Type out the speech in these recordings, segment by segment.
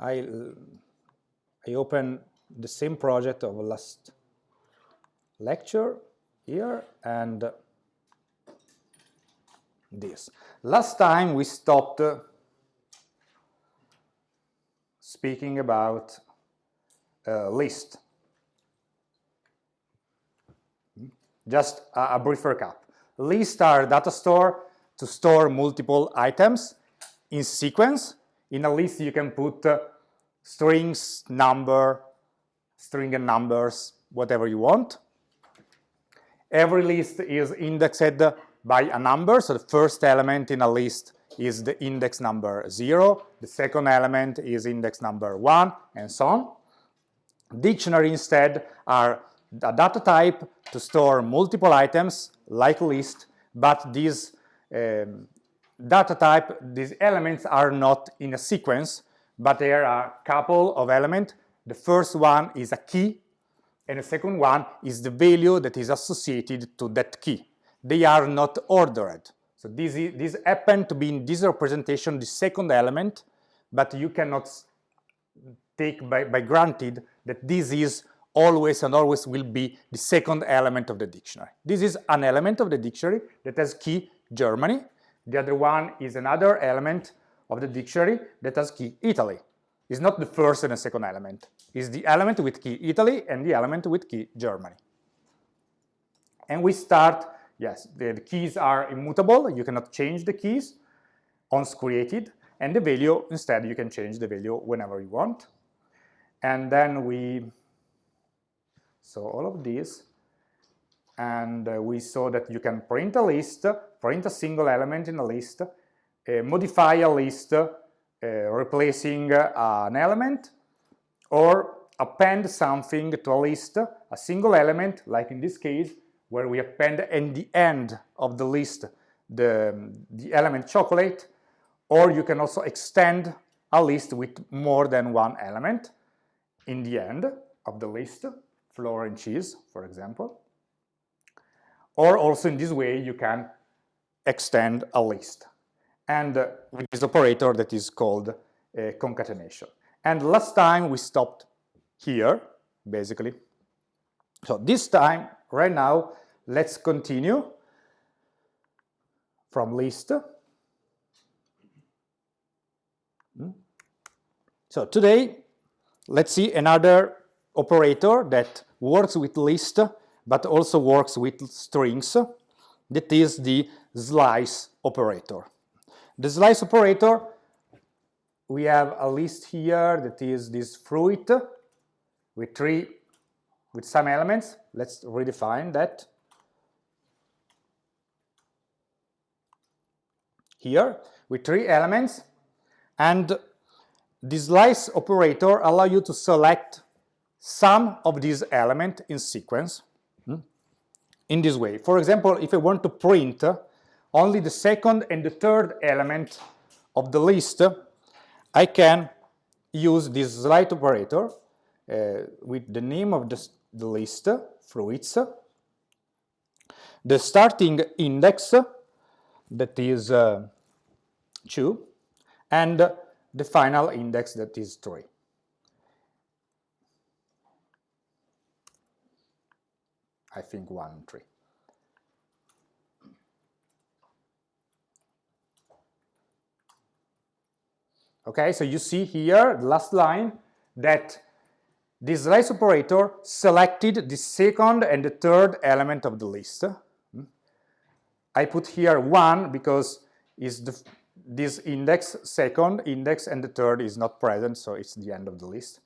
I, I open the same project of last lecture here and this. Last time we stopped speaking about a list. Just a, a brief recap. Lists are data store to store multiple items in sequence. In a list you can put uh, strings, number, string and numbers, whatever you want. Every list is indexed by a number, so the first element in a list is the index number 0, the second element is index number 1, and so on. Dictionary instead are a data type to store multiple items, like list, but these um, data type, these elements are not in a sequence, but there are a couple of elements. The first one is a key, and the second one is the value that is associated to that key. They are not ordered. So this, is, this happen to be in this representation the second element, but you cannot take by, by granted that this is always and always will be the second element of the dictionary. This is an element of the dictionary that has key Germany. The other one is another element of the dictionary that has key Italy. It's not the first and the second element. It's the element with key Italy and the element with key Germany. And we start, yes, the, the keys are immutable. You cannot change the keys once created. And the value, instead, you can change the value whenever you want. And then we so all of these, and uh, we saw that you can print a list, print a single element in a list, uh, modify a list uh, replacing uh, an element, or append something to a list, a single element, like in this case, where we append in the end of the list the, the element chocolate, or you can also extend a list with more than one element in the end of the list flour and cheese, for example. Or also in this way you can extend a list. And uh, with this operator that is called uh, concatenation. And last time we stopped here, basically. So this time, right now, let's continue from list. Hmm? So today, let's see another operator that works with list but also works with strings. That is the slice operator. The slice operator we have a list here that is this fruit with three with some elements. Let's redefine that. Here with three elements. And the slice operator allow you to select some of these elements in sequence in this way. For example, if I want to print only the second and the third element of the list, I can use this slice operator uh, with the name of the, the list, fruits, the starting index, that is uh, 2, and the final index that is 3. I think one tree. Okay, so you see here, the last line, that this slice operator selected the second and the third element of the list. I put here one because is the, this index, second index, and the third is not present, so it's the end of the list.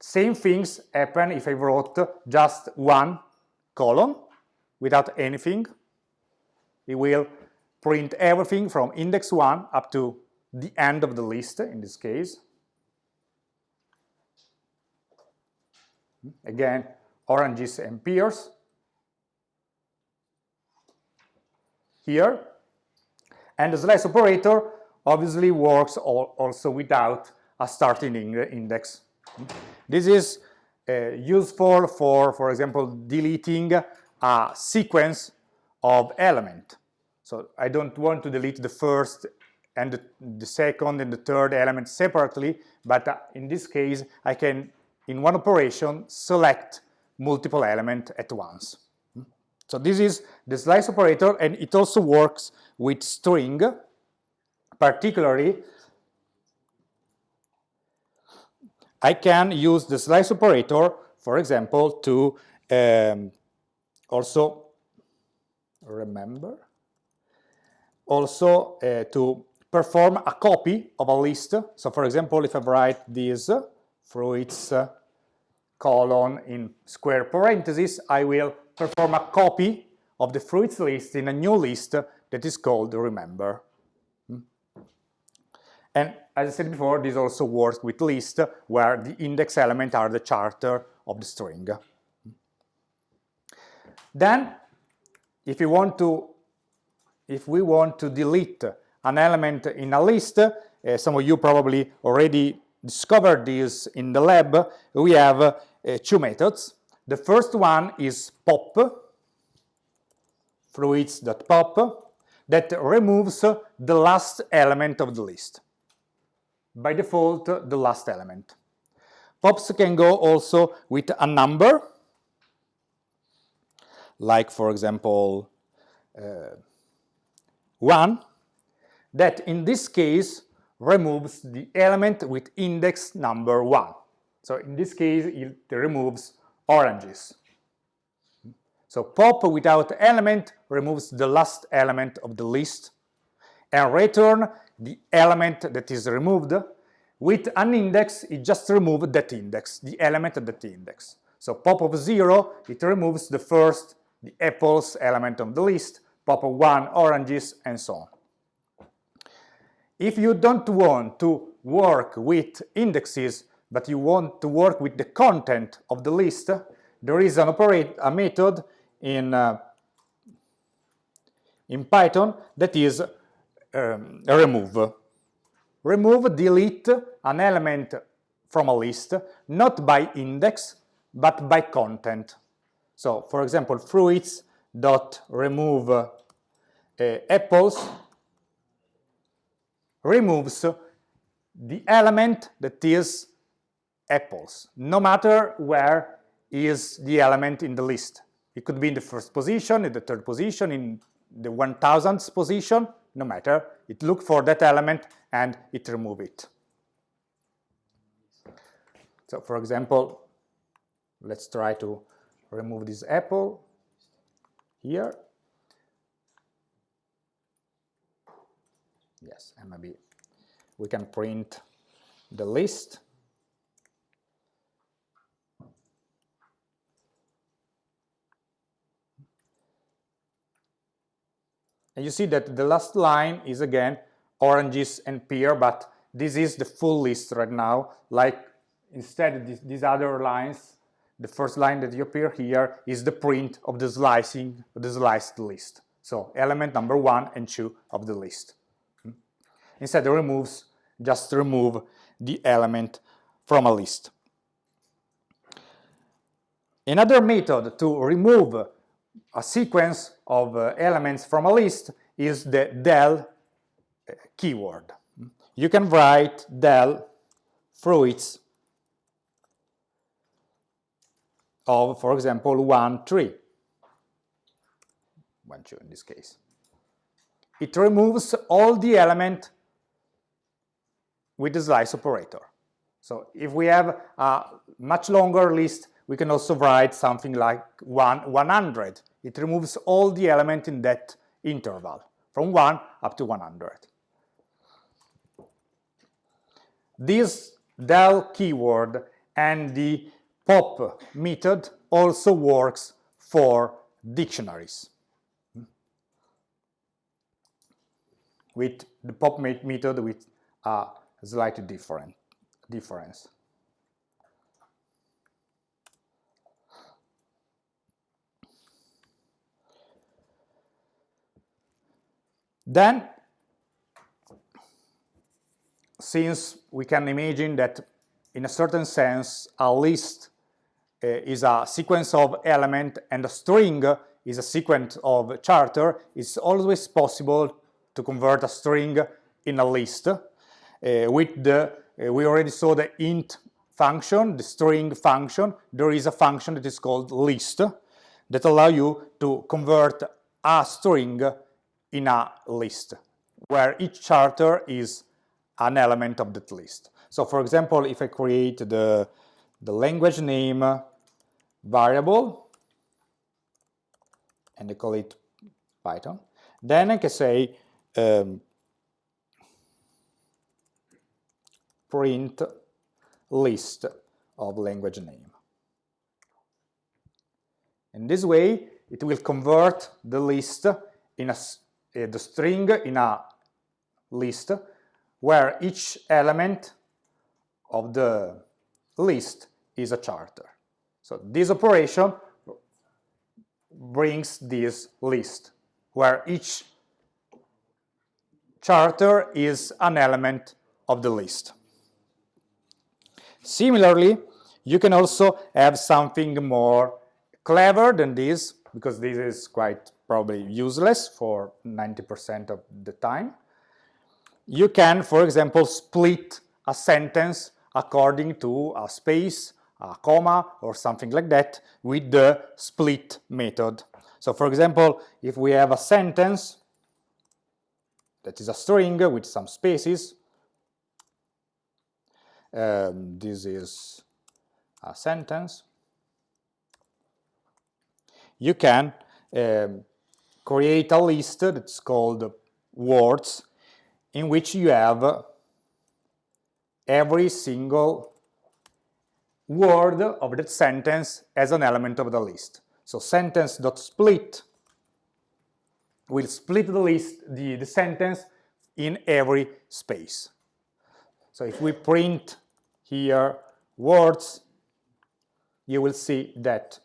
Same things happen if I wrote just one column without anything. It will print everything from index 1 up to the end of the list in this case. Again, oranges and pears. Here. And the slice operator obviously works also without a starting index. This is uh, useful for, for example, deleting a sequence of element. So I don't want to delete the first and the, the second and the third element separately, but uh, in this case, I can, in one operation, select multiple element at once. So this is the slice operator, and it also works with string, particularly I can use the slice operator, for example, to um, also remember, also uh, to perform a copy of a list. So for example, if I write this fruits uh, colon in square parentheses, I will perform a copy of the fruits list in a new list that is called remember. And as I said before, this also works with list where the index element are the charter of the string. Then, if you want to, if we want to delete an element in a list, uh, some of you probably already discovered this in the lab, we have uh, two methods. The first one is pop, fruits.pop, that removes the last element of the list by default the last element. Pops can go also with a number, like for example uh, 1, that in this case removes the element with index number 1. So in this case it removes oranges. So pop without element removes the last element of the list and return the element that is removed. With an index, it just removes that index, the element of that index. So pop of 0, it removes the first, the apples element of the list, pop of 1, oranges, and so on. If you don't want to work with indexes, but you want to work with the content of the list, there is an operate a method in, uh, in Python that is um, remove. Remove, delete an element from a list, not by index, but by content. So, for example, fruits dot remove uh, apples removes the element that is apples, no matter where is the element in the list. It could be in the first position, in the third position, in the 1000th position, no matter, it look for that element and it remove it. So for example, let's try to remove this apple here. Yes, maybe we can print the list. And you see that the last line is again oranges and pear, but this is the full list right now. Like instead these, these other lines, the first line that you appear here is the print of the slicing, the sliced list. So element number one and two of the list. Hmm? Instead it removes, just remove the element from a list. Another method to remove a sequence of uh, elements from a list is the del uh, keyword. You can write del fruits of, for example, 1, 3. 1, 2 in this case. It removes all the element with the slice operator. So if we have a much longer list, we can also write something like 1, 100 it removes all the elements in that interval, from 1 up to 100. This del keyword and the pop method also works for dictionaries. With the pop method with a slightly different difference. Then, since we can imagine that in a certain sense a list uh, is a sequence of element and a string is a sequence of charter, it's always possible to convert a string in a list uh, with the, uh, we already saw the int function, the string function. There is a function that is called list that allow you to convert a string in a list where each character is an element of that list. So for example, if I create the, the language name variable and I call it Python, then I can say um, print list of language name. In this way, it will convert the list in a, Eh, the string in a list where each element of the list is a charter. So this operation brings this list where each charter is an element of the list. Similarly, you can also have something more clever than this, because this is quite probably useless for 90% of the time. You can, for example, split a sentence according to a space, a comma, or something like that with the split method. So for example, if we have a sentence that is a string with some spaces, um, this is a sentence, you can um, create a list that's called words in which you have every single word of that sentence as an element of the list. So sentence.split will split the list, the, the sentence in every space. So if we print here words, you will see that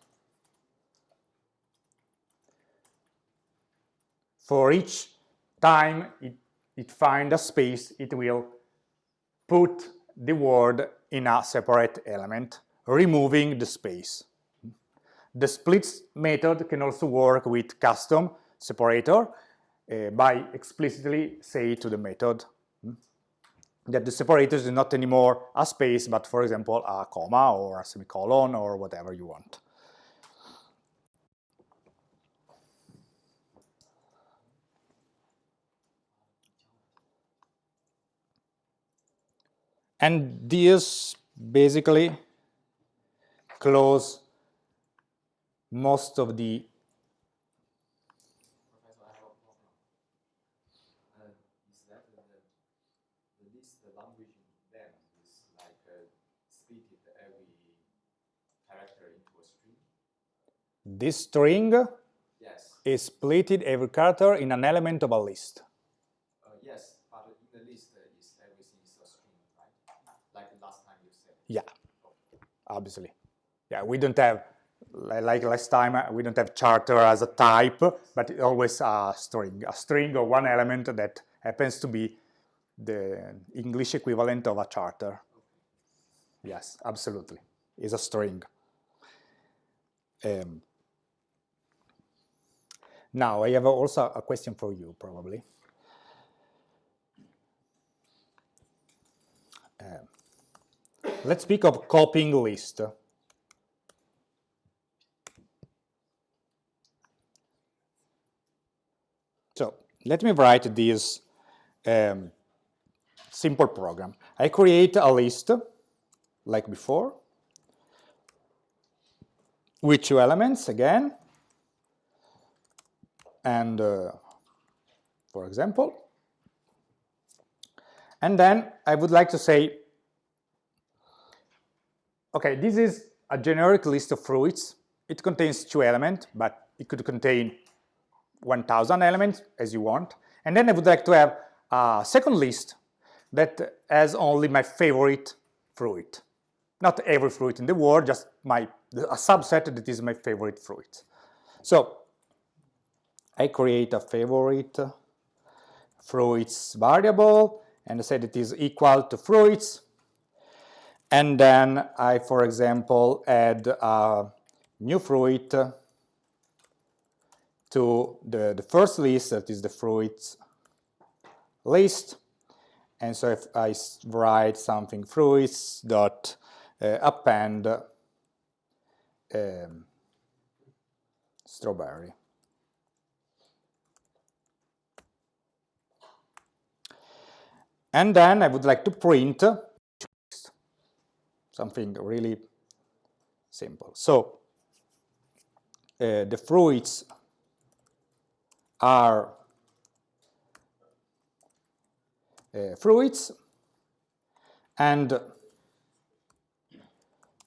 for each time it, it finds a space, it will put the word in a separate element, removing the space. The splits method can also work with custom separator uh, by explicitly say to the method hmm, that the separator is not anymore a space, but for example, a comma or a semicolon or whatever you want. And these basically close most of the This string yes. is splitted every character in an element of a list. Uh, yes, but in the list is everything is a string, Like last time you said. Yeah, obviously. Yeah, we don't have, like last time, we don't have charter as a type, but always a string. A string or one element that happens to be the English equivalent of a charter. Yes, absolutely. Is a string. Um, now, I have also a question for you, probably. Uh, let's speak of copying list. So, let me write this um, simple program. I create a list, like before, with two elements again, and uh, for example, and then I would like to say, okay, this is a generic list of fruits. It contains two elements, but it could contain 1000 elements as you want. And then I would like to have a second list that has only my favorite fruit. Not every fruit in the world, just my a subset that is my favorite fruit. So I create a favorite fruits variable and I said it is equal to fruits and then I, for example, add a new fruit to the, the first list, that is the fruits list, And so if I write something fruits dot uh, append um, strawberry. And then I would like to print something really simple. So uh, the fruits are uh, fruits and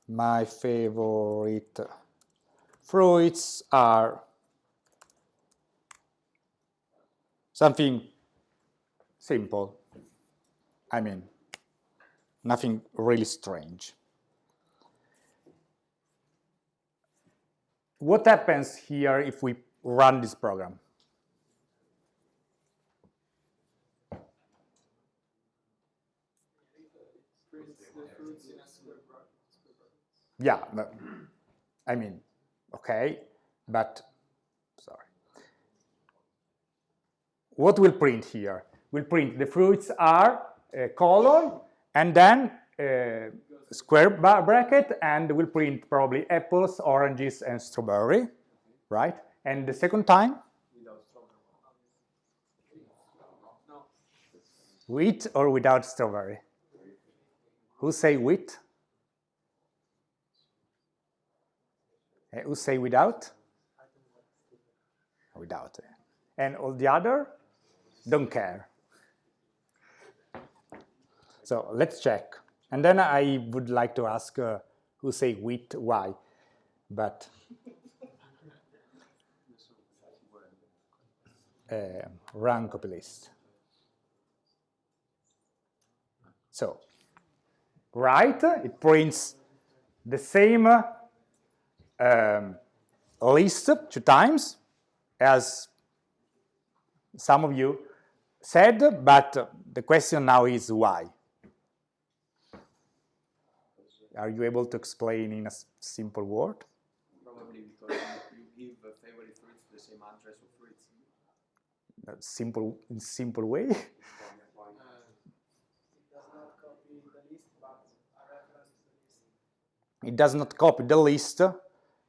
my favorite fruits are something simple. I mean, nothing really strange. What happens here if we run this program? Yeah, but, I mean, okay, but sorry. What will print here? We'll print the fruits are uh, colon and then uh, square bracket and we'll print probably apples, oranges and strawberry, right? And the second time? Wheat or without strawberry? Who say wheat? Uh, who say without? Without. And all the other don't care. So let's check. And then I would like to ask uh, who say wheat, why, but uh, run copy list. So, right, it prints the same um, list two times, as some of you said, but the question now is why. Are you able to explain in a simple word? Probably because you give favorite fruits the same address of fruits. A simple, in simple way? It does not copy the list,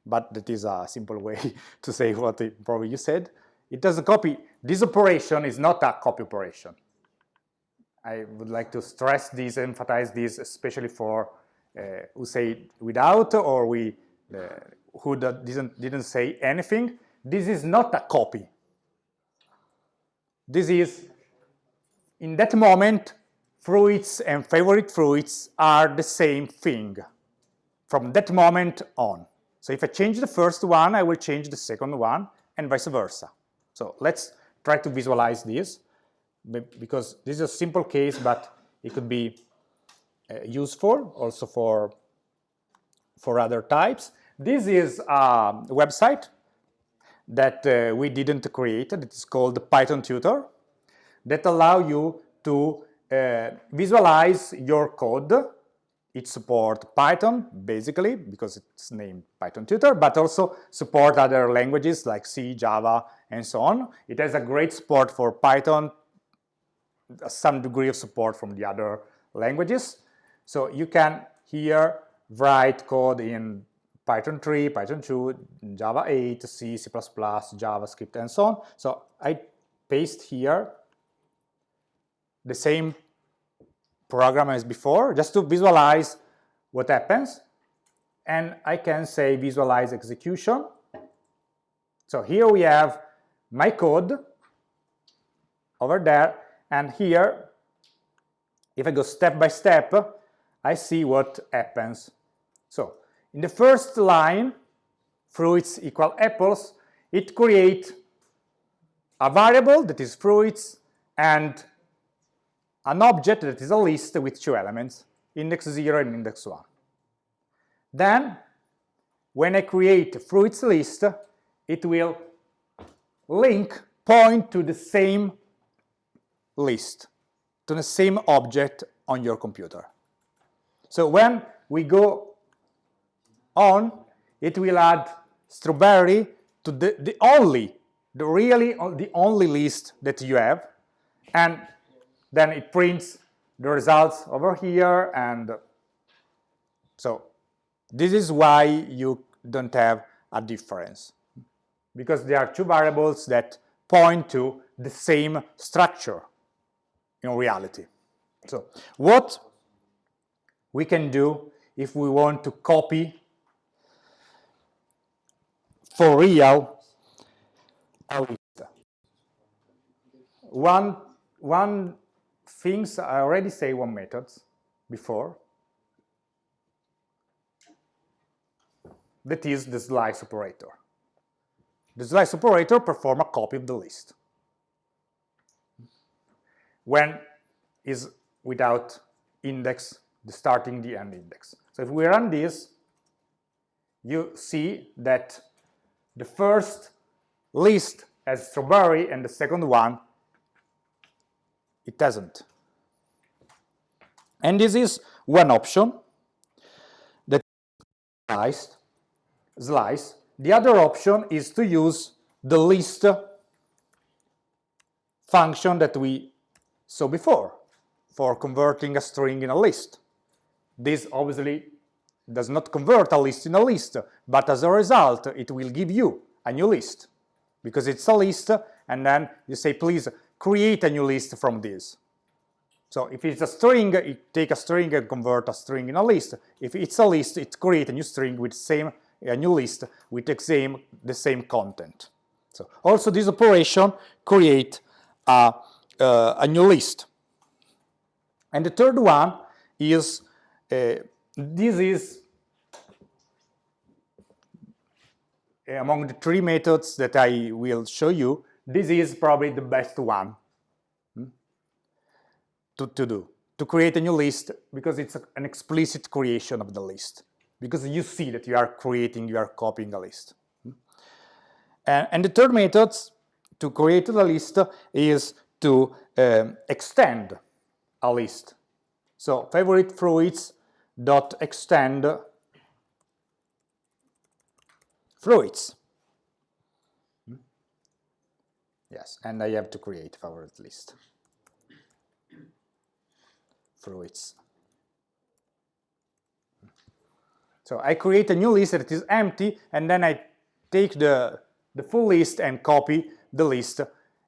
but that is a simple way to say what it, probably you said. It doesn't copy. This operation is not a copy operation. I would like to stress this, emphasize this, especially for who say without or we uh, who didn't, didn't say anything. This is not a copy. This is, in that moment, fruits and favorite fruits are the same thing from that moment on. So if I change the first one, I will change the second one and vice versa. So let's try to visualize this because this is a simple case, but it could be uh, useful also for, for other types. This is a website that uh, we didn't create. It is called Python Tutor that allow you to uh, visualize your code it supports Python, basically, because it's named Python Tutor, but also support other languages like C, Java, and so on. It has a great support for Python, some degree of support from the other languages. So you can here write code in Python 3, Python 2, Java 8, C, C++, JavaScript, and so on. So I paste here the same program as before, just to visualize what happens. And I can say visualize execution. So here we have my code over there, and here, if I go step by step, I see what happens. So in the first line, fruits equal apples, it creates a variable that is fruits and an object that is a list with two elements, index 0 and index 1. Then, when I create fruits list, it will link, point to the same list, to the same object on your computer. So when we go on, it will add strawberry to the, the only, the really uh, the only list that you have, and then it prints the results over here and uh, so this is why you don't have a difference because there are two variables that point to the same structure in reality. So what we can do if we want to copy for real a list. One, one things I already say one methods before that is the slice operator. The slice operator perform a copy of the list when is without index, the starting, the end index. So if we run this, you see that the first list has strawberry and the second one it doesn't. And this is one option that sliced, slice. The other option is to use the list function that we saw before for converting a string in a list. This obviously does not convert a list in a list, but as a result, it will give you a new list because it's a list and then you say, please create a new list from this. So if it's a string, it take a string and convert a string in a list. If it's a list, it create a new string with same a new list with the same the same content. So also this operation create a uh, a new list. And the third one is this is among the three methods that I will show you, this is probably the best one hmm, to, to do, to create a new list because it's a, an explicit creation of the list, because you see that you are creating, you are copying a list. Hmm. And, and the third method to create the list is to um, extend a list. So favorite fruits dot extend fruits. Hmm? Yes, and I have to create favorite list. Fluids. So I create a new list that is empty, and then I take the, the full list and copy the list,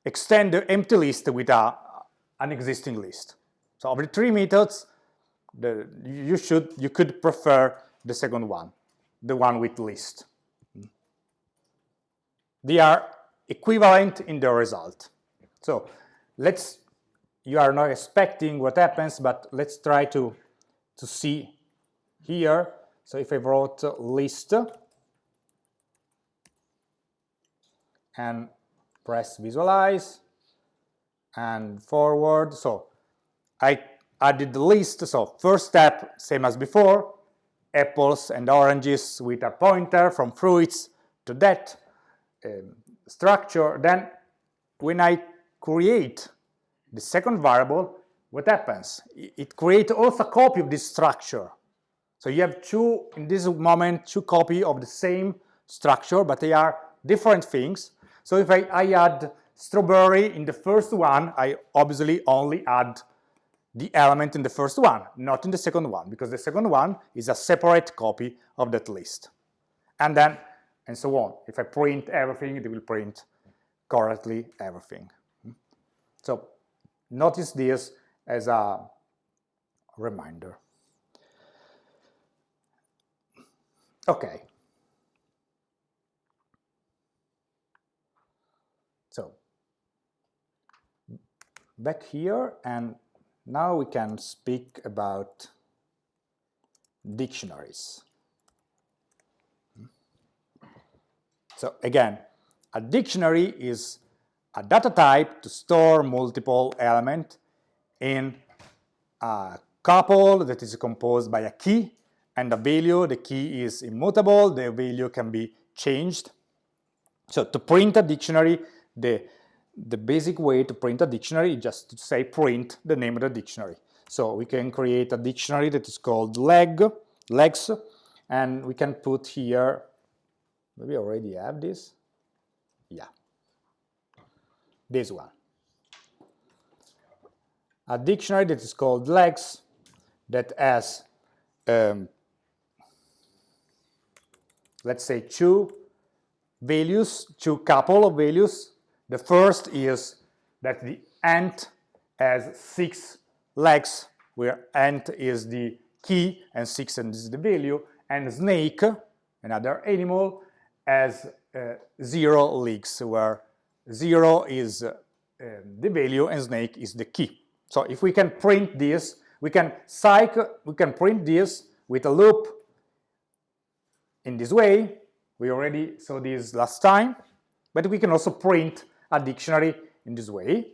extend the empty list with a, an existing list. So of the three methods, the, you should you could prefer the second one, the one with list. They are equivalent in the result. So let's, you are not expecting what happens, but let's try to, to see here. So if I wrote list and press visualize and forward, so I added the list. So first step, same as before, apples and oranges with a pointer from fruits to that um, structure, then when I create the second variable, what happens? It creates also a copy of this structure. So you have two, in this moment, two copy of the same structure, but they are different things. So if I, I add strawberry in the first one, I obviously only add the element in the first one, not in the second one, because the second one is a separate copy of that list. And then and so on. If I print everything, it will print correctly everything. So notice this as a reminder. Okay. So back here and now we can speak about dictionaries. So again, a dictionary is a data type to store multiple elements in a couple that is composed by a key and a value. The key is immutable, the value can be changed. So to print a dictionary, the, the basic way to print a dictionary is just to say print the name of the dictionary. So we can create a dictionary that is called leg, legs, and we can put here Maybe I already have this. Yeah. This one. a dictionary that is called legs that has, um, let's say, two values, two couple of values. The first is that the ant has six legs, where ant is the key and six is the value, and snake, another animal, has uh, zero legs, where zero is uh, the value and snake is the key. So if we can print this, we can cycle, we can print this with a loop in this way. We already saw this last time, but we can also print a dictionary in this way,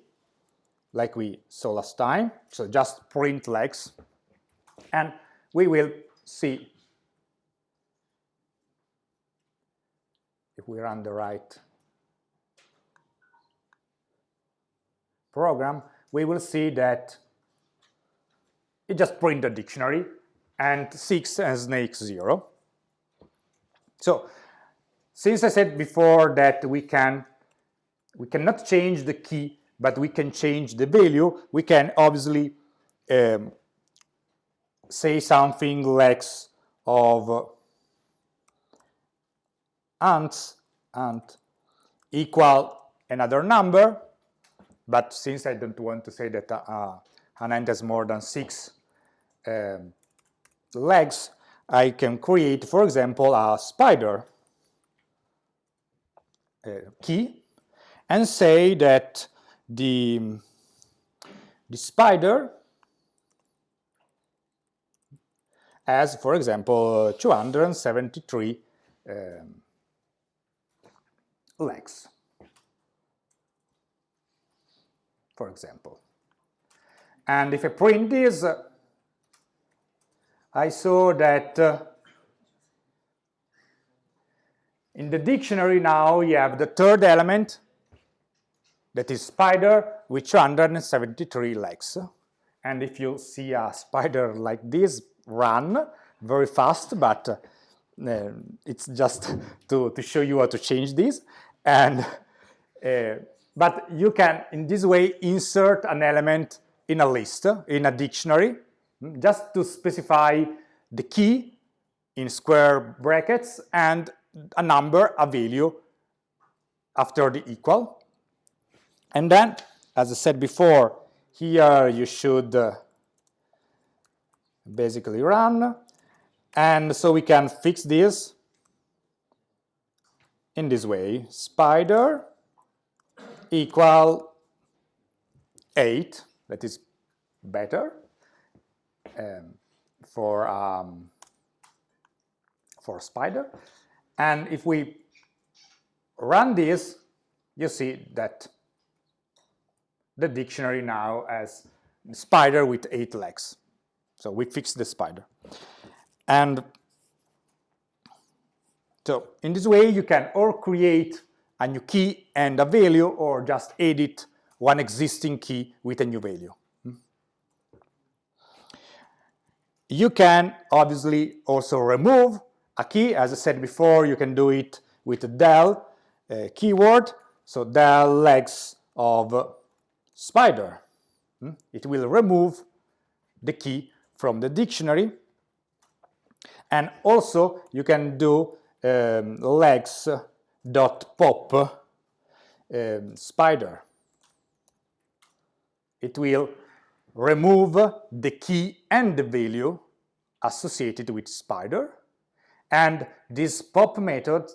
like we saw last time. So just print legs, and we will see if we run the right program, we will see that it just print a dictionary and 6 and snake 0. So since I said before that we can we cannot change the key but we can change the value, we can obviously um, say something lex of ants. Ant equal another number but since I don't want to say that uh, an ant has more than six um, legs, I can create, for example, a spider uh, key and say that the, the spider has, for example, 273 um, legs. for example. And if I print this, I saw that uh, in the dictionary now you have the third element that is spider with 273 legs. And if you see a spider like this run very fast, but uh, it's just to, to show you how to change this. And uh, but you can, in this way, insert an element in a list, in a dictionary, just to specify the key in square brackets and a number, a value after the equal. And then, as I said before, here you should uh, basically run. And so we can fix this in this way. Spider equal 8, that is better um, for, um, for spider. And if we run this, you see that the dictionary now as spider with eight legs. So we fixed the spider. And so in this way you can or create a new key and a value or just edit one existing key with a new value. You can obviously also remove a key. As I said before, you can do it with a del uh, keyword. So del legs of spider. It will remove the key from the dictionary. And also you can do um, legs pop um, spider. It will remove the key and the value associated with spider and this pop method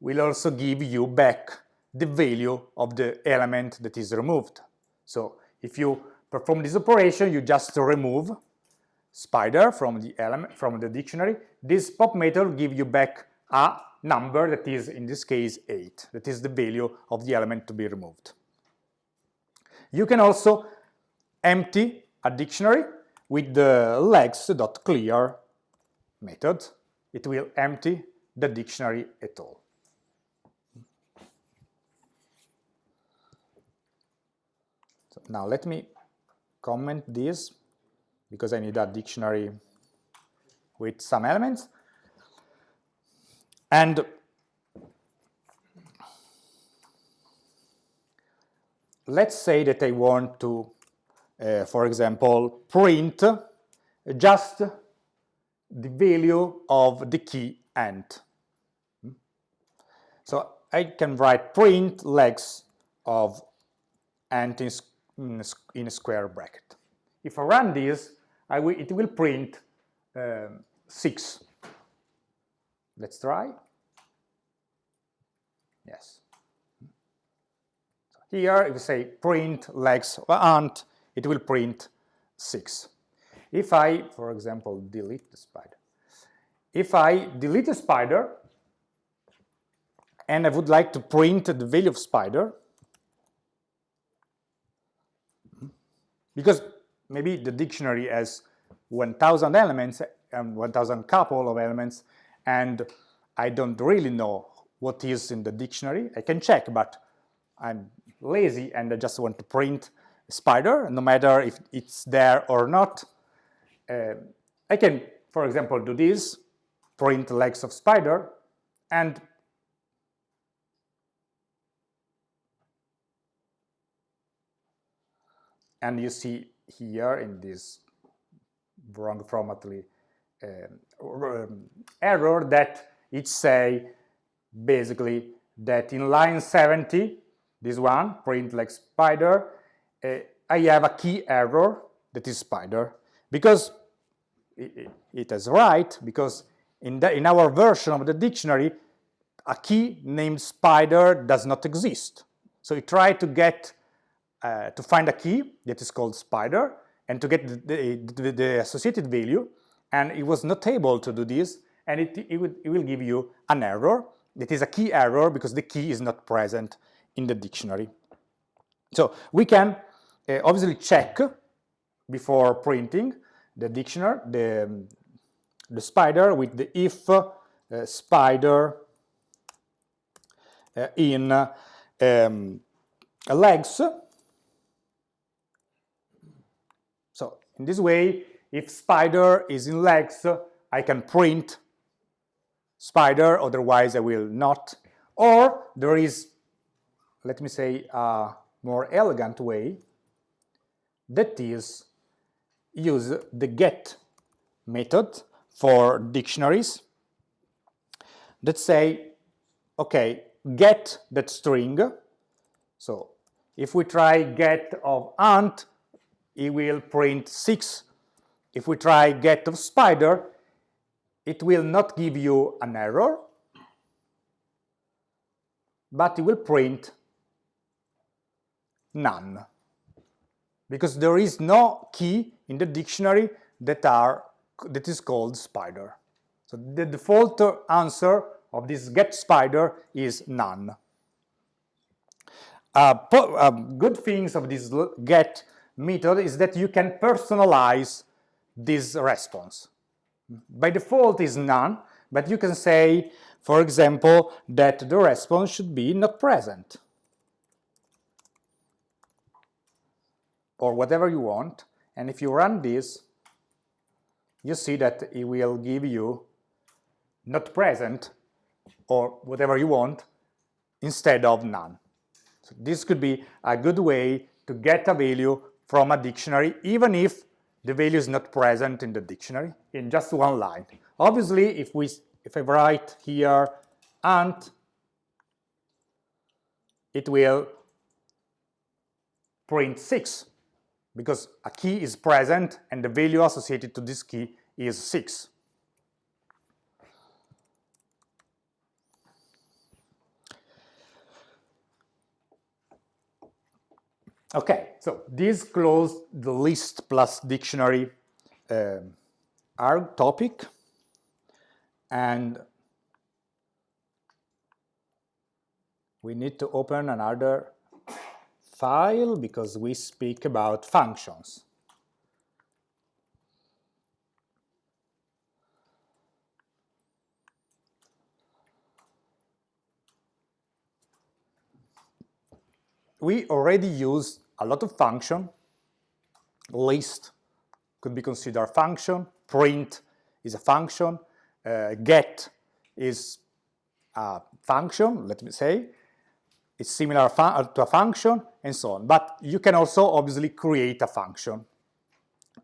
will also give you back the value of the element that is removed. So if you perform this operation, you just remove spider from the element from the dictionary. This pop method will give you back a number that is, in this case, 8. That is the value of the element to be removed. You can also empty a dictionary with the legs.clear method. It will empty the dictionary at all. Now let me comment this because I need a dictionary with some elements. And let's say that I want to uh, for example, print just the value of the key ant. So I can write print legs of ant in, in a square bracket. If I run this, I will, it will print um, 6. Let's try. Yes. So here, if you say print legs ant, it will print 6. If I, for example, delete the spider, if I delete the spider and I would like to print the value of spider, because maybe the dictionary has 1000 elements and 1000 couple of elements and I don't really know what is in the dictionary. I can check, but I'm lazy and I just want to print spider, no matter if it's there or not. Uh, I can, for example, do this, print legs of spider, and and you see here in this wrong formatly um, error that it say basically that in line 70 this one print like spider uh, I have a key error that is spider. Because it, it is right because in, the, in our version of the dictionary a key named spider does not exist. So it try to get uh, to find a key that is called spider and to get the, the, the, associated value and it was not able to do this and it, it, would, it will give you an error that is a key error because the key is not present in the dictionary. So we can uh, obviously check before printing the dictionary, the, the spider with the if uh, spider uh, in um, legs. So in this way, if spider is in legs, I can print spider, otherwise I will not. Or there is, let me say, a more elegant way that is use the get method for dictionaries that say, okay, get that string. So if we try get of ant, it will print 6. If we try get of spider, it will not give you an error, but it will print none because there is no key in the dictionary that are that is called spider. So the default answer of this get spider is none. Uh, uh, good things of this get method is that you can personalize this response. By default is none, but you can say, for example, that the response should be not present. or whatever you want. And if you run this, you see that it will give you not present or whatever you want instead of none. So this could be a good way to get a value from a dictionary, even if the value is not present in the dictionary in just one line. Obviously, if we if I write here ant, it will print 6 because a key is present and the value associated to this key is 6. Okay, so this closed the list plus dictionary uh, our topic and we need to open another file because we speak about functions. We already use a lot of function. List could be considered a function. Print is a function. Uh, get is a function, let me say. it's similar to a function and so on. But you can also obviously create a function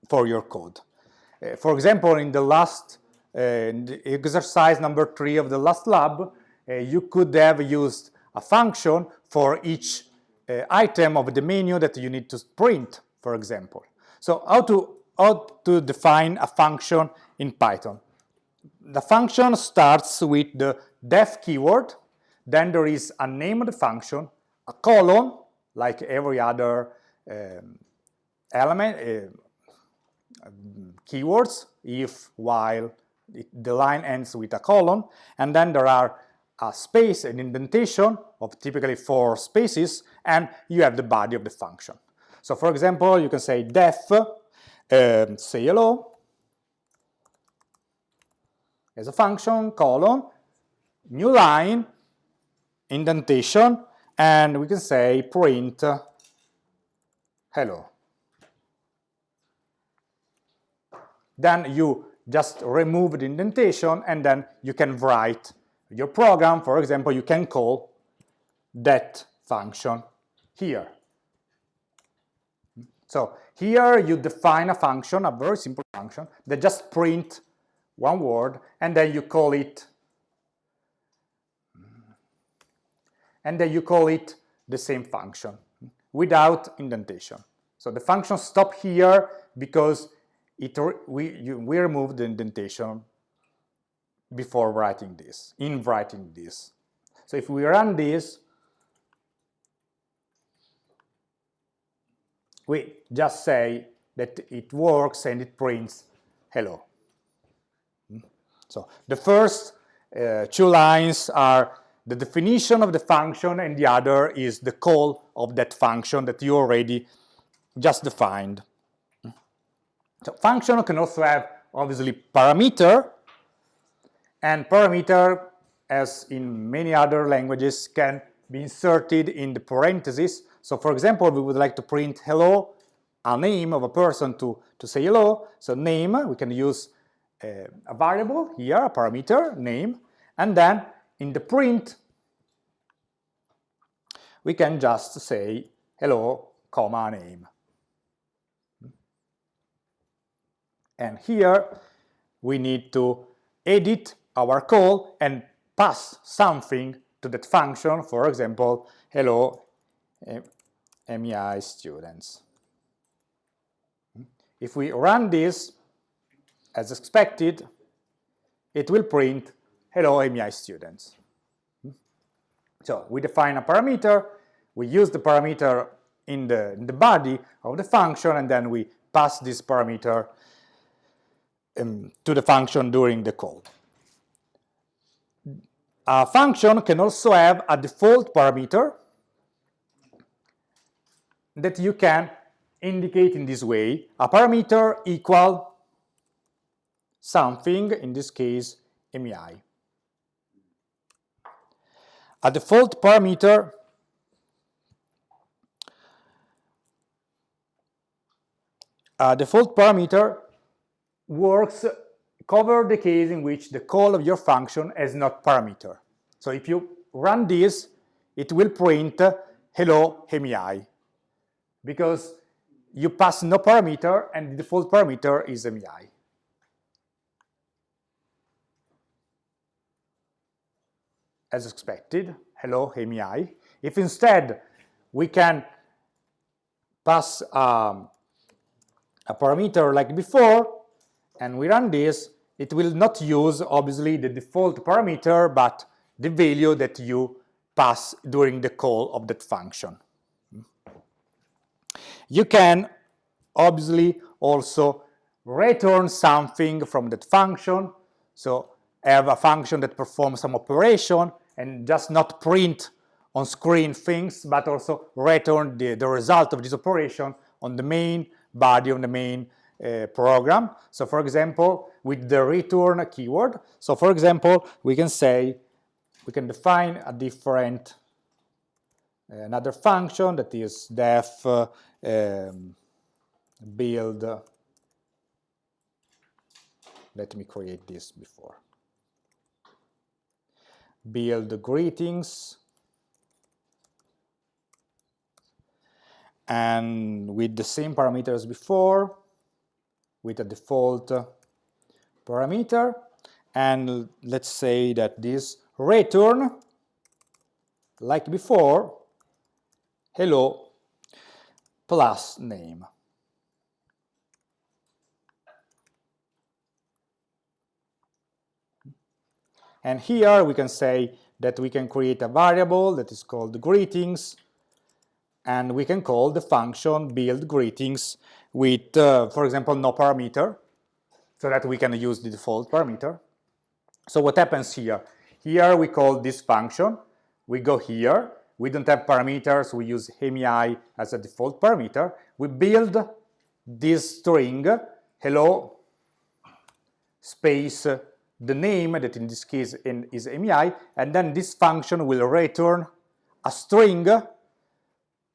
for your code. Uh, for example, in the last uh, exercise number three of the last lab, uh, you could have used a function for each uh, item of the menu that you need to print, for example. So how to, how to define a function in Python? The function starts with the def keyword, then there is a name of the function, a colon, like every other um, element, uh, keywords, if, while, it, the line ends with a colon, and then there are a space, an indentation of typically four spaces, and you have the body of the function. So for example, you can say def, um, say hello, as a function, colon, new line, indentation, and we can say print hello. Then you just remove the indentation and then you can write your program. For example, you can call that function here. So here you define a function, a very simple function, that just print one word and then you call it and then you call it the same function without indentation. So the function stop here because it we you, we remove the indentation before writing this, in writing this. So if we run this, we just say that it works and it prints hello. Hmm? So the first uh, two lines are the definition of the function and the other is the call of that function that you already just defined. So function can also have obviously parameter and parameter as in many other languages can be inserted in the parentheses. So for example, we would like to print hello, a name of a person to, to say hello. So name, we can use uh, a variable here, a parameter, name, and then in the print, we can just say hello, comma, name. And here we need to edit our call and pass something to that function, for example, hello MEI students. If we run this as expected, it will print hello MEI students. So we define a parameter, we use the parameter in the, in the body of the function, and then we pass this parameter um, to the function during the call. A function can also have a default parameter that you can indicate in this way, a parameter equal something, in this case MEI. A default parameter a default parameter works cover the case in which the call of your function has not parameter. So if you run this, it will print hello MEI because you pass no parameter and the default parameter is MEI. As expected, hello MEI. If instead we can pass um, a parameter like before, and we run this, it will not use obviously the default parameter, but the value that you pass during the call of that function. You can obviously also return something from that function, so have a function that performs some operation and just not print on screen things, but also return the, the result of this operation on the main body on the main uh, program. So for example, with the return keyword, so for example, we can say, we can define a different, uh, another function that is def uh, um, build, let me create this before, build greetings. And with the same parameters before, with a default parameter, and let's say that this return, like before, hello plus name. And here we can say that we can create a variable that is called greetings, and we can call the function build greetings with, uh, for example, no parameter, so that we can use the default parameter. So what happens here? Here we call this function, we go here, we don't have parameters, we use AMI as a default parameter, we build this string, hello, space, the name, that in this case is AMI, and then this function will return a string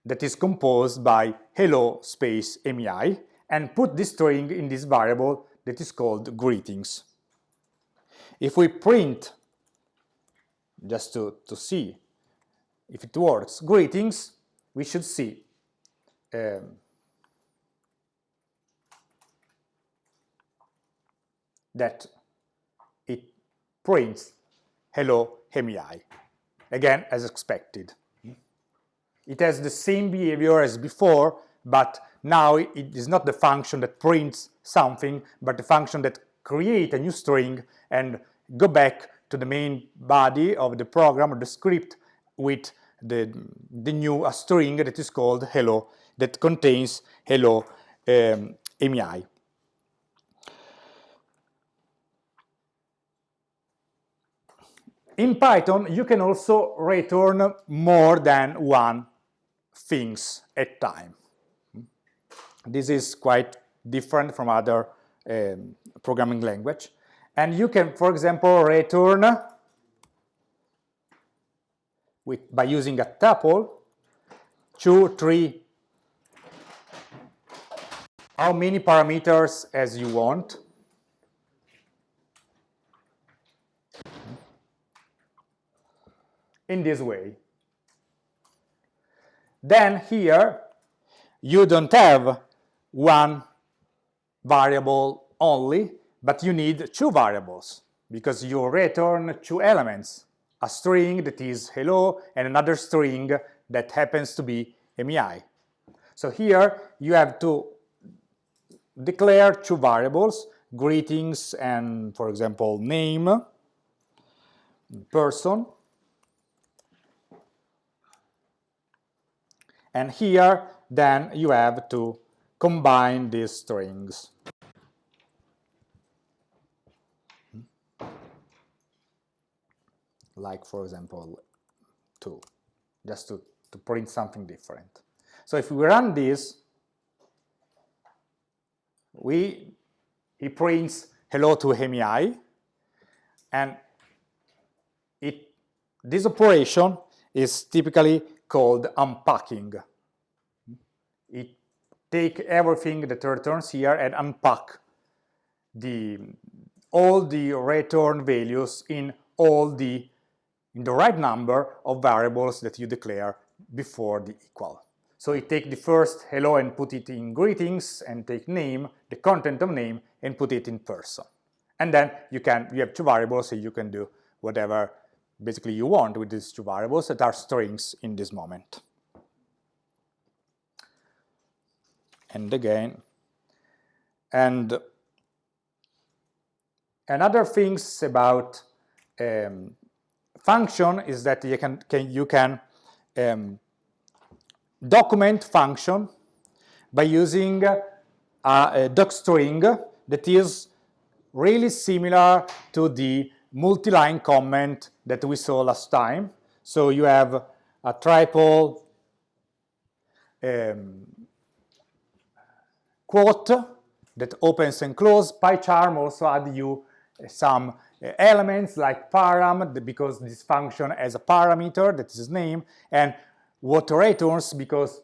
that is composed by hello space mei and put this string in this variable that is called greetings. If we print, just to, to see if it works, greetings, we should see um, that it prints hello MEI, again as expected. It has the same behavior as before, but now it is not the function that prints something, but the function that create a new string and go back to the main body of the program or the script with the, the new a string that is called hello that contains hello um, AMI. In Python, you can also return more than one things at time. This is quite different from other um, programming language. And you can, for example, return with, by using a tuple, two, three, how many parameters as you want. In this way. Then here, you don't have one variable only, but you need two variables because you return two elements, a string that is hello and another string that happens to be MEI. So here you have to declare two variables, greetings and, for example, name, person, and here then you have to combine these strings. Like, for example, 2, just to, to print something different. So if we run this, we, it prints hello to MEI, and it, this operation is typically called unpacking. It take everything that returns here and unpack the all the return values in all the in the right number of variables that you declare before the equal. So it take the first hello and put it in greetings and take name, the content of name, and put it in person. And then you can you have two variables so you can do whatever basically you want with these two variables that are strings in this moment. And again, and another things about um, function is that you can, can you can um, document function by using a, a docstring that is really similar to the multi-line comment that we saw last time. So you have a triple um, quote that opens and closes. PyCharm also add you some uh, elements like param because this function has a parameter that is name and what returns because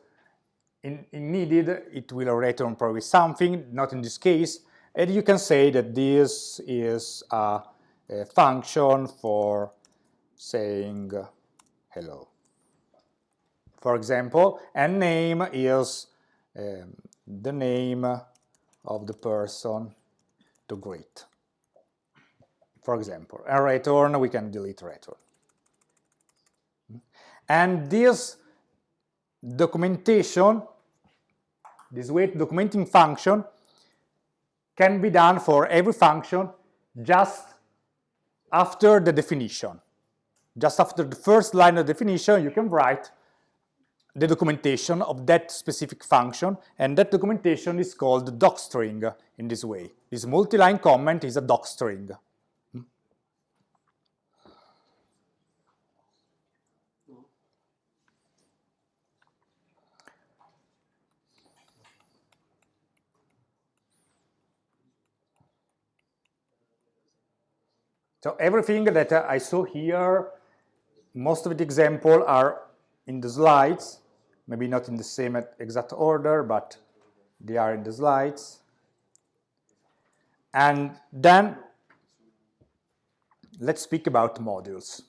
in, in needed it will return probably something not in this case and you can say that this is a a function for saying hello, for example, and name is um, the name of the person to greet. For example, and return, we can delete return. And this documentation, this wait documenting function, can be done for every function just after the definition. Just after the first line of definition, you can write the documentation of that specific function, and that documentation is called docstring in this way. This multi-line comment is a docstring. So everything that I saw here, most of the example are in the slides, maybe not in the same exact order, but they are in the slides. And then let's speak about modules.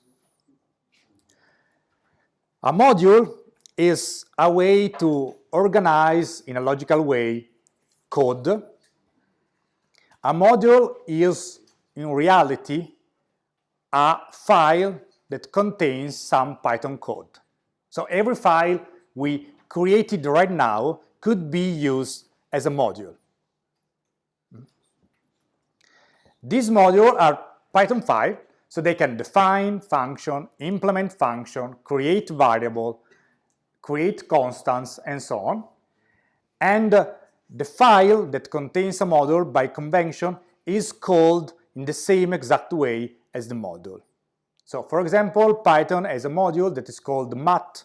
A module is a way to organize in a logical way code. A module is in reality a file that contains some Python code. So every file we created right now could be used as a module. These modules are Python files, so they can define function, implement function, create variable, create constants, and so on. And uh, the file that contains a module by convention is called in the same exact way as the module. So for example, Python has a module that is called math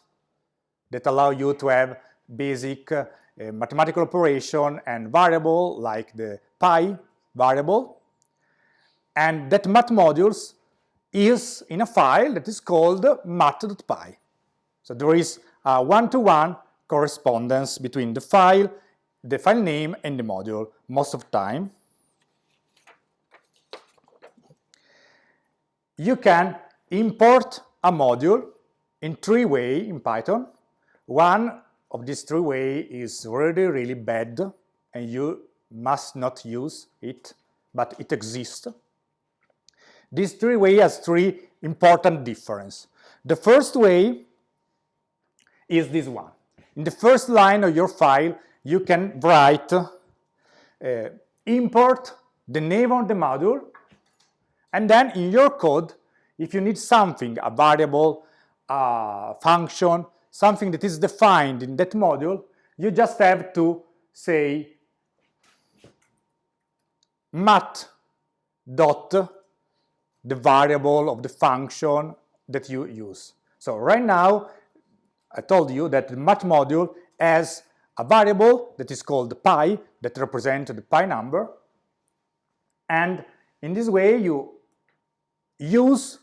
that allow you to have basic uh, mathematical operation and variable like the pi variable. And that math modules is in a file that is called math.py. So there is a one-to-one -one correspondence between the file, the file name and the module most of the time. You can import a module in three ways in Python. One of these three ways is really, really bad and you must not use it, but it exists. These three ways has three important differences. The first way is this one. In the first line of your file, you can write uh, import the name of the module, and then in your code, if you need something, a variable, a function, something that is defined in that module, you just have to say math dot the variable of the function that you use. So right now, I told you that the math module has a variable that is called pi, that represents the pi number, and in this way you use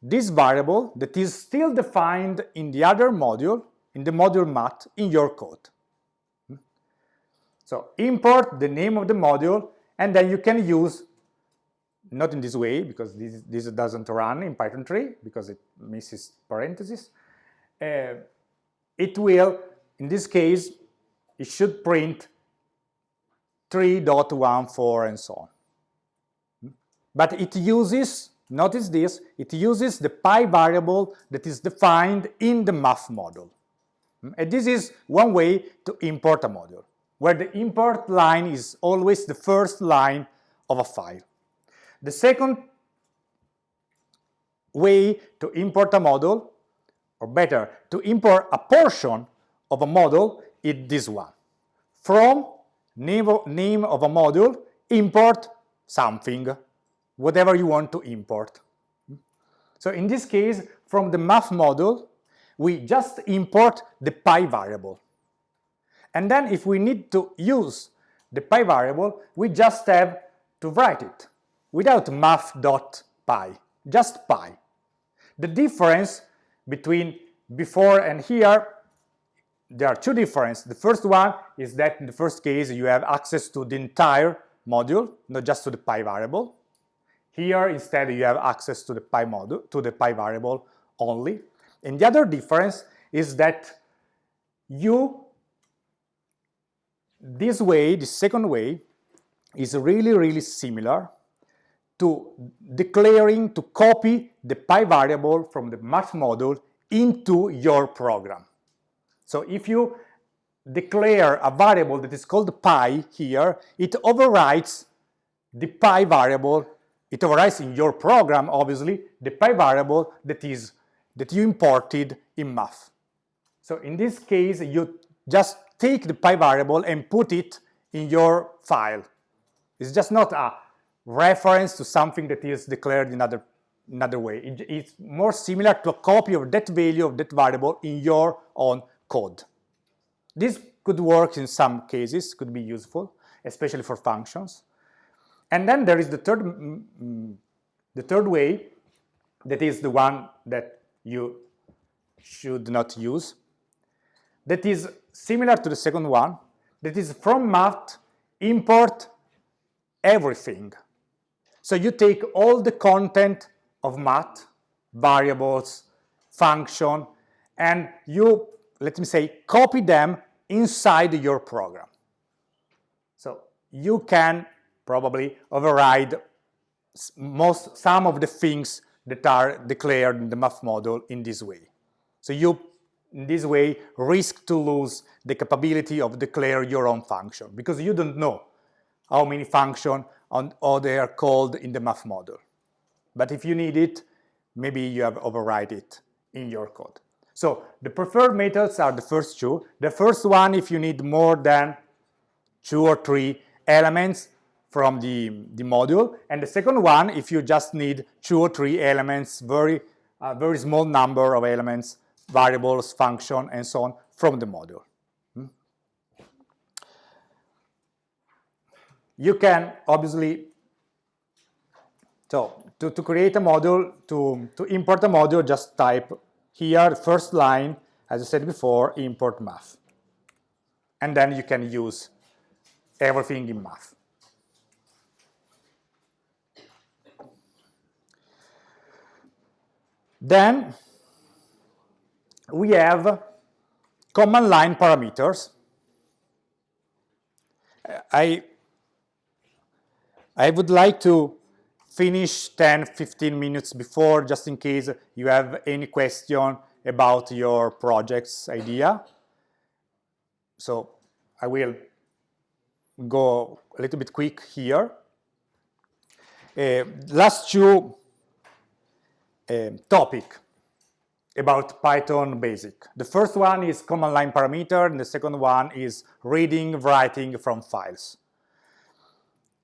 this variable that is still defined in the other module, in the module math, in your code. So import the name of the module, and then you can use, not in this way, because this, this doesn't run in Python 3, because it misses parentheses. Uh, it will, in this case, it should print 3.14 and so on. But it uses Notice this, it uses the pi variable that is defined in the math module. Hmm? And this is one way to import a module, where the import line is always the first line of a file. The second way to import a module, or better, to import a portion of a module is this one. From name of, name of a module, import something whatever you want to import. So in this case, from the math module, we just import the pi variable. And then if we need to use the pi variable, we just have to write it without math.pi, just pi. The difference between before and here, there are two differences. The first one is that in the first case you have access to the entire module, not just to the pi variable. Here, instead, you have access to the pi module, to the pi variable only. And the other difference is that you, this way, the second way, is really, really similar to declaring to copy the pi variable from the math module into your program. So if you declare a variable that is called pi here, it overwrites the pi variable, it overwrites in your program, obviously, the pi variable that is that you imported in math. So in this case, you just take the pi variable and put it in your file. It's just not a reference to something that is declared in another, another way. It, it's more similar to a copy of that value of that variable in your own code. This could work in some cases, could be useful, especially for functions. And then there is the third, mm, mm, the third way, that is the one that you should not use, that is similar to the second one, that is from math, import everything. So you take all the content of math, variables, function, and you, let me say, copy them inside your program. So you can probably override most, some of the things that are declared in the math model in this way. So you, in this way, risk to lose the capability of declare your own function because you don't know how many functions on, or they are called in the math model. But if you need it, maybe you have override it in your code. So the preferred methods are the first two. The first one, if you need more than two or three elements from the, the module. And the second one, if you just need two or three elements, very, uh, very small number of elements, variables, function, and so on from the module. you can obviously, so to, to create a module, to, to import a module, just type here, first line, as I said before, import math. And then you can use everything in math. Then we have command line parameters. I I would like to finish 10, 15 minutes before, just in case you have any question about your project's idea. So I will go a little bit quick here. Uh, last two uh, topic about Python basic. The first one is command line parameter, and the second one is reading, writing from files.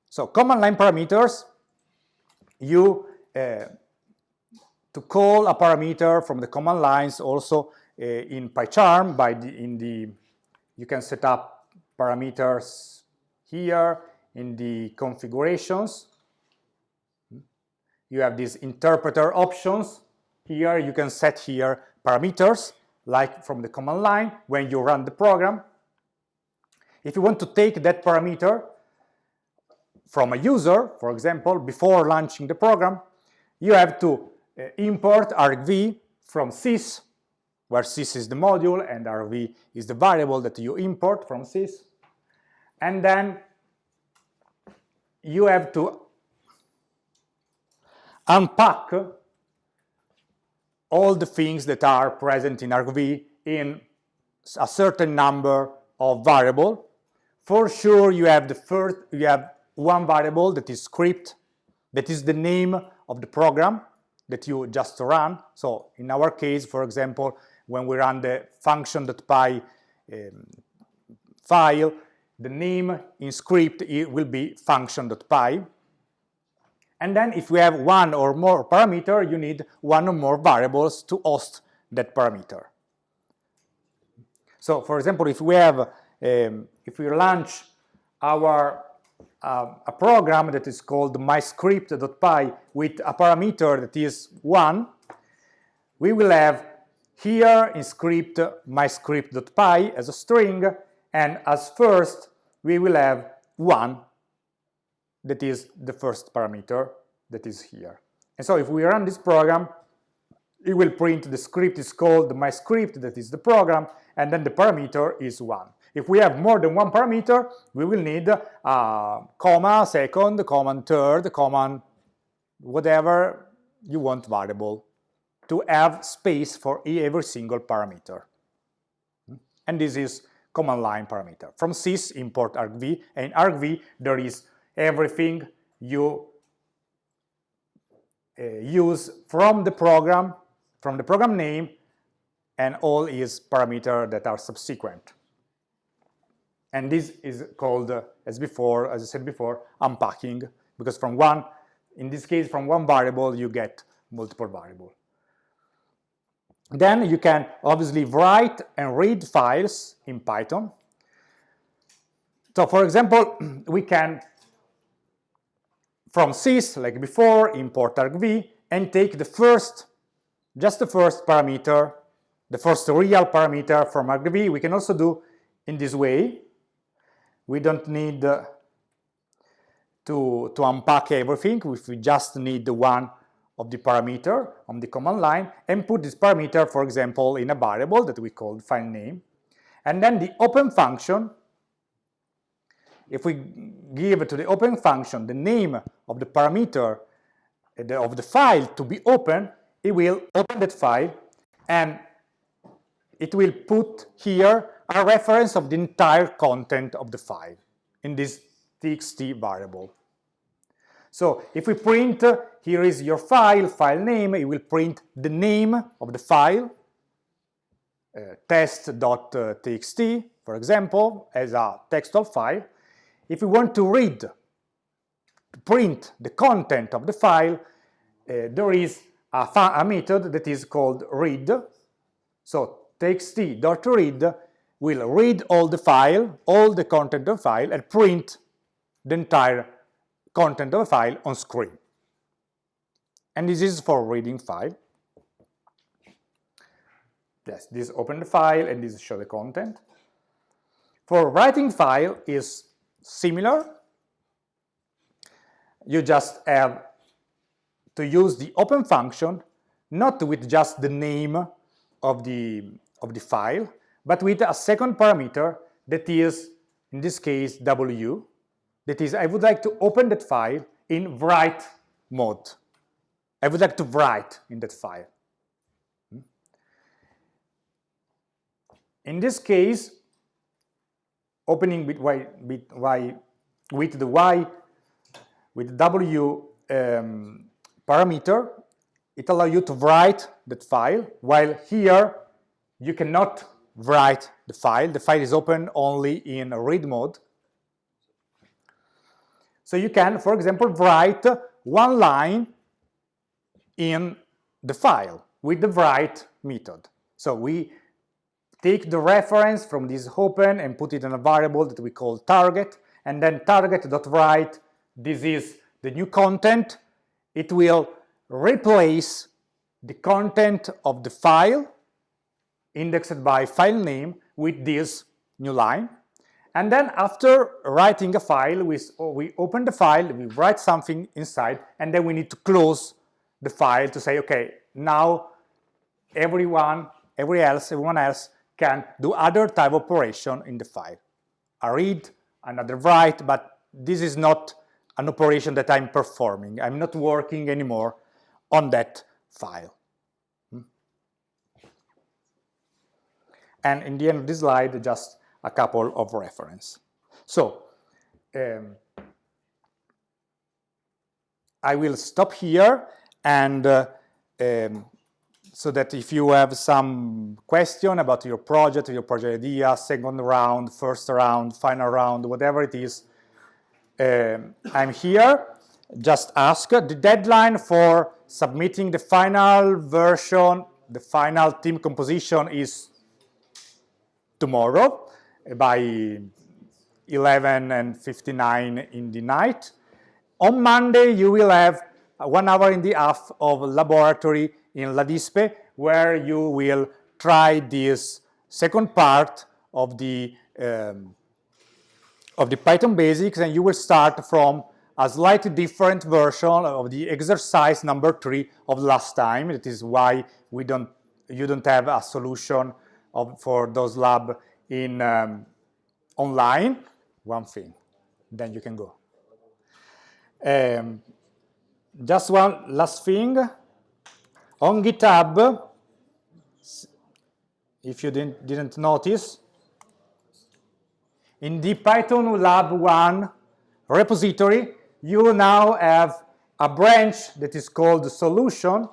So command line parameters, you uh, to call a parameter from the command lines also uh, in PyCharm by the, in the you can set up parameters here in the configurations. You have these interpreter options. Here you can set here parameters like from the command line when you run the program. If you want to take that parameter from a user, for example, before launching the program, you have to uh, import argv from sys, where sys is the module and argv is the variable that you import from sys. And then you have to unpack all the things that are present in argv in a certain number of variable. For sure, you have the first, you have one variable that is script, that is the name of the program that you just run. So in our case, for example, when we run the function.py um, file, the name in script will be function.py. And then if we have one or more parameter, you need one or more variables to host that parameter. So for example, if we have, um, if we launch our uh, a program that is called myscript.py with a parameter that is 1, we will have here in script myscript.py as a string, and as first we will have 1, that is the first parameter that is here. And so if we run this program, it will print the script is called my script, that is the program, and then the parameter is one. If we have more than one parameter, we will need a comma, second, comma, third, comma, whatever you want variable to have space for every single parameter. And this is command line parameter. From sys import argv, and argv there is everything you uh, use from the program, from the program name, and all is parameter that are subsequent. And this is called, uh, as before, as I said before, unpacking, because from one, in this case, from one variable, you get multiple variable. Then you can obviously write and read files in Python. So for example, we can, from sys, like before, import argv, and take the first, just the first parameter, the first real parameter from argv. We can also do in this way. We don't need uh, to, to unpack everything, if we just need the one of the parameter on the command line and put this parameter, for example, in a variable that we call file name. And then the open function, if we give to the open function the name of the parameter of the file to be open, it will open that file and it will put here a reference of the entire content of the file in this txt variable. So if we print, uh, here is your file, file name, it will print the name of the file, uh, test.txt, for example, as a textual file. If we want to read, to print the content of the file, uh, there is a, a, method that is called read. So txt.read will read all the file, all the content of the file, and print the entire content of a file on screen. And this is for reading file. Yes, this open the file and this show the content. For writing file is similar. You just have to use the open function, not with just the name of the, of the file, but with a second parameter that is, in this case, w, that is, I would like to open that file in write mode. I would like to write in that file. Hmm? In this case, opening with y, with y with the y with w um, parameter, it allows you to write that file, while here you cannot write the file. The file is open only in read mode. So you can, for example, write one line in the file with the write method. So we take the reference from this open and put it in a variable that we call target, and then target.write, this is the new content. It will replace the content of the file indexed by file name with this new line. And then after writing a file, we, oh, we open the file, we write something inside, and then we need to close the file to say, okay, now everyone, every else, everyone else can do other type of operation in the file. A read, another write, but this is not an operation that I'm performing. I'm not working anymore on that file. Hmm? And in the end of this slide, just a couple of reference. So um, I will stop here and uh, um, so that if you have some question about your project, your project idea, second round, first round, final round, whatever it is, um, I'm here. Just ask. The deadline for submitting the final version, the final team composition is tomorrow by 11 and 59 in the night. On Monday, you will have one hour in the half of laboratory in LADISPE, where you will try this second part of the um, of the Python basics, and you will start from a slightly different version of the exercise number three of last time. That is why we don't, you don't have a solution of, for those lab in um, online. One thing, then you can go. Um, just one last thing. On GitHub, if you didn't, didn't notice, in the Python Lab 1 repository, you now have a branch that is called solution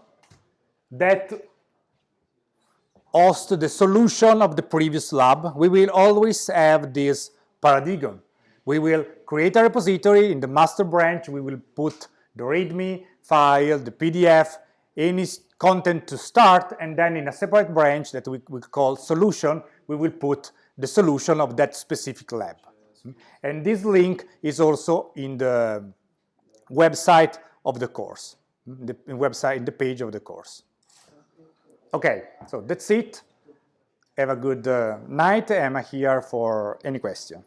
that hosts the solution of the previous lab. We will always have this paradigm. We will create a repository in the master branch. We will put the README file, the PDF, any content to start, and then in a separate branch that we, we call solution, we will put the solution of that specific lab. And this link is also in the website of the course, the website, in the page of the course. Okay, so that's it. Have a good uh, night. I'm here for any question.